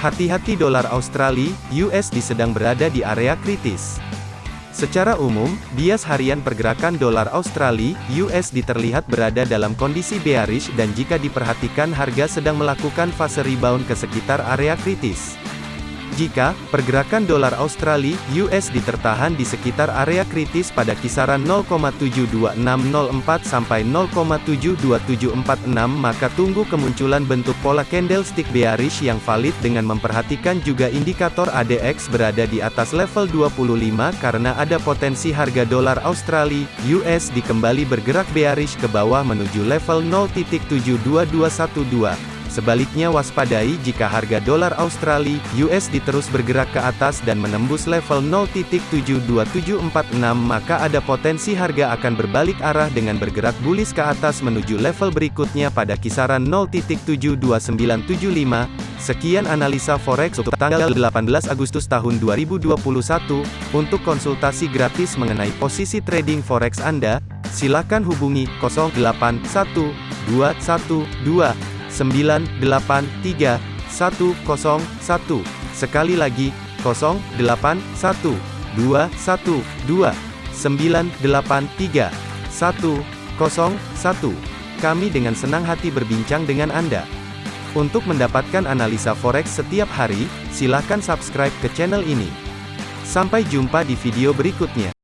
Hati-hati dolar Australia, USD sedang berada di area kritis. Secara umum, bias harian pergerakan dolar Australia, USD terlihat berada dalam kondisi bearish dan jika diperhatikan harga sedang melakukan fase rebound ke sekitar area kritis. Jika pergerakan dolar Australia USD tertahan di sekitar area kritis pada kisaran 0,72604 sampai 0,72746 maka tunggu kemunculan bentuk pola candlestick bearish yang valid dengan memperhatikan juga indikator ADX berada di atas level 25 karena ada potensi harga dolar Australia USD kembali bergerak bearish ke bawah menuju level 0.72212. Sebaliknya waspadai jika harga dolar Australia USD terus bergerak ke atas dan menembus level 0.72746 maka ada potensi harga akan berbalik arah dengan bergerak bullish ke atas menuju level berikutnya pada kisaran 0.72975. Sekian analisa forex untuk tanggal 18 Agustus tahun 2021. Untuk konsultasi gratis mengenai posisi trading forex Anda, silakan hubungi 081212 983 101. Sekali lagi, 081 212 983 101. Kami dengan senang hati berbincang dengan Anda. Untuk mendapatkan analisa forex setiap hari, silakan subscribe ke channel ini. Sampai jumpa di video berikutnya.